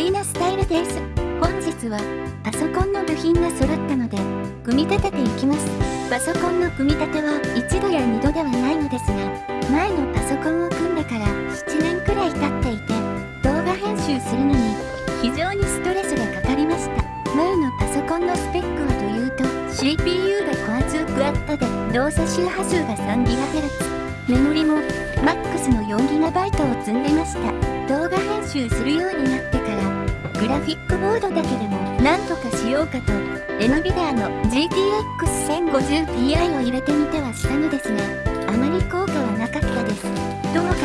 イナスタイルです。本日はパソコンの部品が揃ったので組み立てていきます。パソコンの組み立ては1度や2度ではないのですが前のパソコンを組んでから7年くらい経っていて動画編集するのに非常にストレスがかかりました。前のパソコンのスペックはというと CPU がコア2クワッドで動作周波数が 3GHz メモリも MAX の 4GB を積んでました。動画編集するようになってグラフィックボードだけでもなんとかしようかと NVIDIA の GTX1050Ti を入れてみてはしたのですがあまり効果はなかったです。ともかく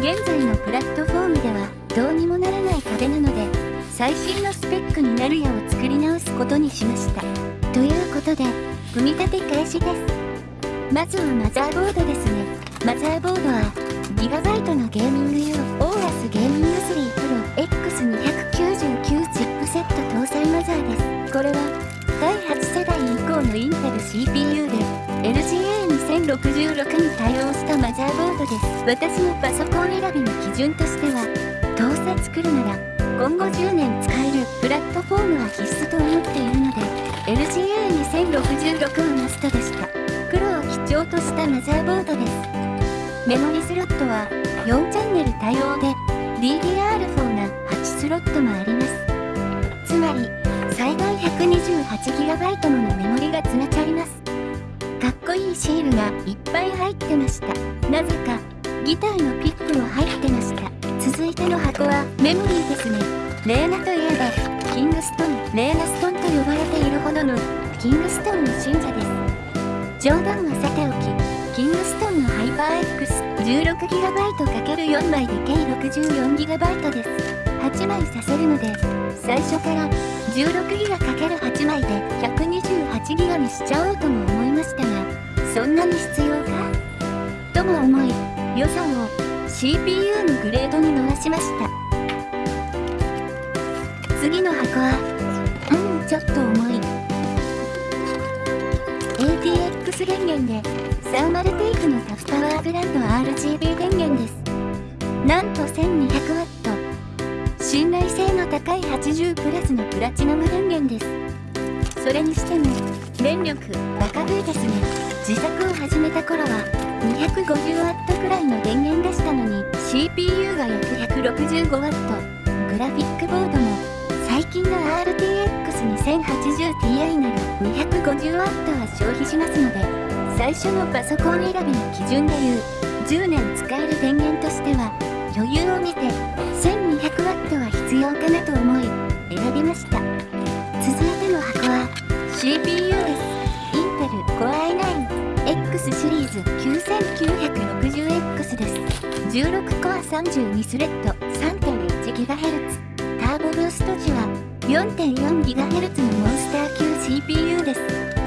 現在のプラットフォームではどうにもならない壁なので最新のスペックになる矢を作り直すことにしました。ということで組み立て開始です。まずはマザーボードですね。マザーボードはギガバイトのゲーミング用。これは第8世代以降のインテル CPU で LGA2066 に対応したマザーボードです。私のパソコン選びの基準としてはどうせ作るなら今後10年使えるプラットフォームは必須と思っているので LGA2066 はマストでした黒を基調としたマザーボードです。メモリスロットは4チャンネル対応で DDR4 が8スロットもあります。つまり最大 128GB ものメモリが詰めちゃいます。かっこいいシールがいっぱい入ってました。なぜかギターのピックも入ってました。続いての箱はメモリーですね。レーナといえばキングストン。レーナストンと呼ばれているほどのキングストンの信者です。冗談はさておきキングストンのハイパー X16GB×4 枚で計 64GB です。8枚させるので最初から 16GB×8 枚で 128GB にしちゃおうとも思いましたがそんなに必要か？とも思い予算を CPU のグレードに回しました。次の箱はうんちょっと重い。ATX 電源でサーマルテイクのタフパワーブランド RGB 電源です。なんと 1200W 信頼性の高い80プラスのプラチナム電源です。それにしても電力バカ風ですね。自作を始めた頃は 250W くらいの電源でしたのに CPU が約 165W グラフィックボードも最近の RTX2080Ti なら 250W は消費しますので最初のパソコン選びの基準でいう10年使える電源としては余裕を見て 1200W は必要かなと思い選びました続いての箱は CPU ですインテル Core i9X シリーズ 9960X です16コア32スレッド 3.1GHz ターボブースト時は 4.4GHz のモンスター級 CPU です。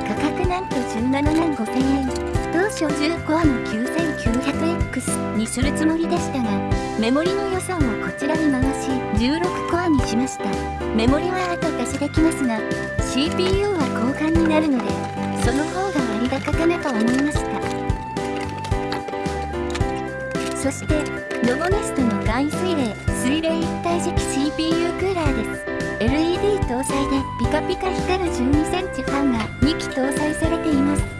価格なんと17万5000円。当初10コアの 9900X にするつもりでしたが、メモリの予算をこちらに回し、16コアにしました。メモリは後出しできますが、CPU は交換になるので、その方が割高かなと思いました。そして、ロボネストの簡易水冷、水冷一体磁気 CPU クーラーです。LED 搭載でピカピカ光る 12cm ファンが2機搭載されています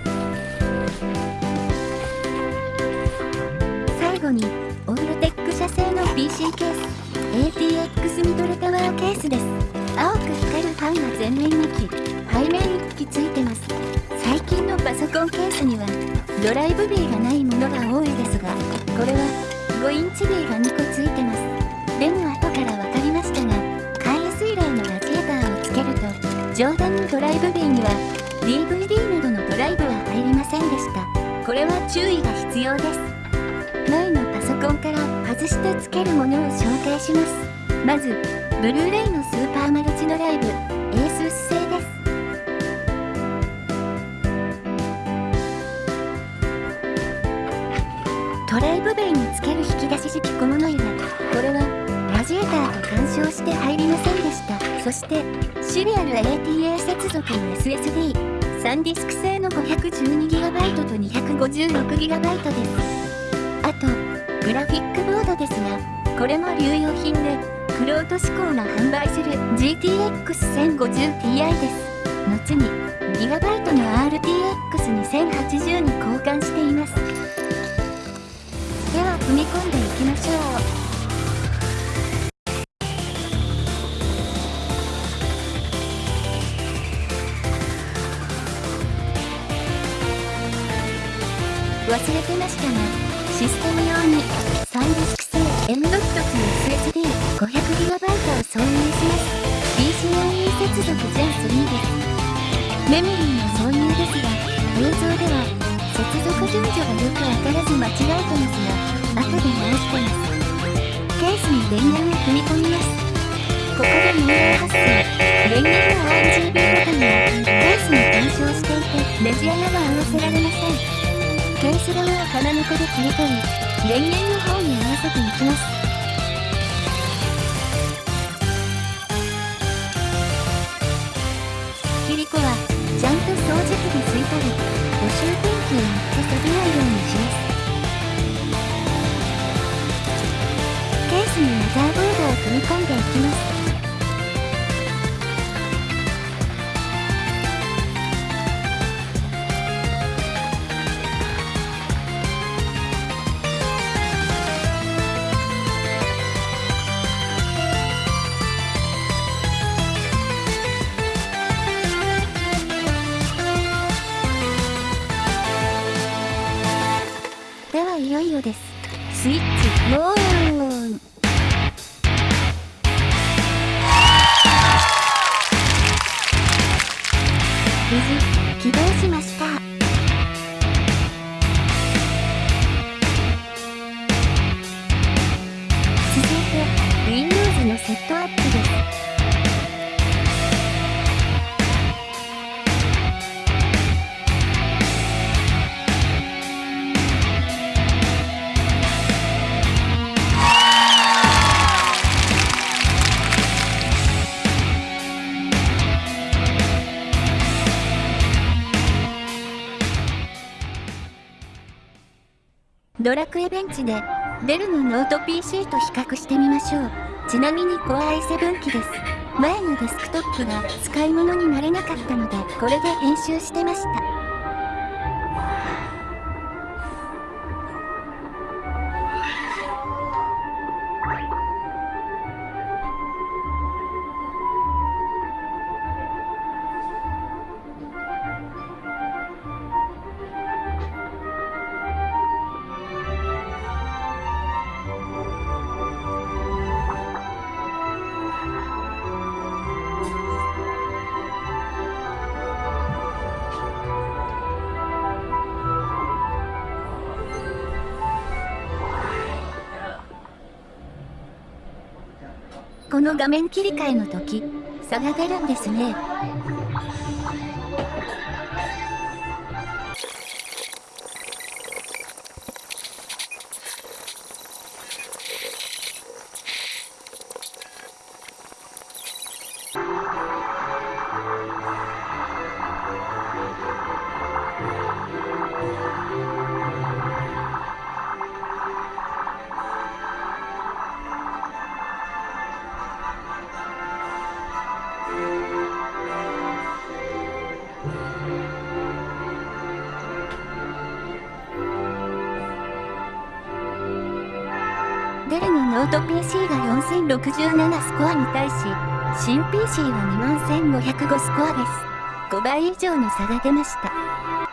ファンが前面2機背面1機ついてます。最近のパソコンケースにはドライブビーがないものが多いですがこれは5インチビーが2個ついてます。でも後から分かりましたが海水冷のラジエーターをつけると上段のドライブビーには DVD などのドライブは入りませんでした。これは注意が必要です。前のパソコンから外してつけるものを紹介します。まずブルーレイのスーパーマルチドライブ ASUS 製です。ドライブベイにつける引き出し式小物入れこれはラジエーターと干渉して入りませんでした。そしてシリアル ATA 接続の SSD 3ディスク製の 512GB と 256GB です。あとグラフィックボードですがこれも流用品でクロート志向が販売する GTX1050Ti です。後に GB の RTX2080 に交換しています。では踏み込んでいきましょう。忘れてましたが、システム 500GB を挿入します。PCIe 接続全3です。メモリーの挿入ですが、映像では接続順序がよくわからず間違えてますが、後で直してます。ケースに電源を組み込みます。ここで問題発生。電源の RGB ボタンがケースに干渉していて、ネジ穴が合わせられません。ケース側を金猫で切り取り、電源の方に合わせていきます。除機で拭事起動しました。ドラクエベンチでデルのノート PC と比較してみましょう。ちなみに Core i7 機です。前のデスクトップが使い物になれなかったのでこれで編集してました。この画面切り替えの時差が出るんですね。PC が4067スコアに対し、新 PC は21505スコアです。5倍以上の差が出ました。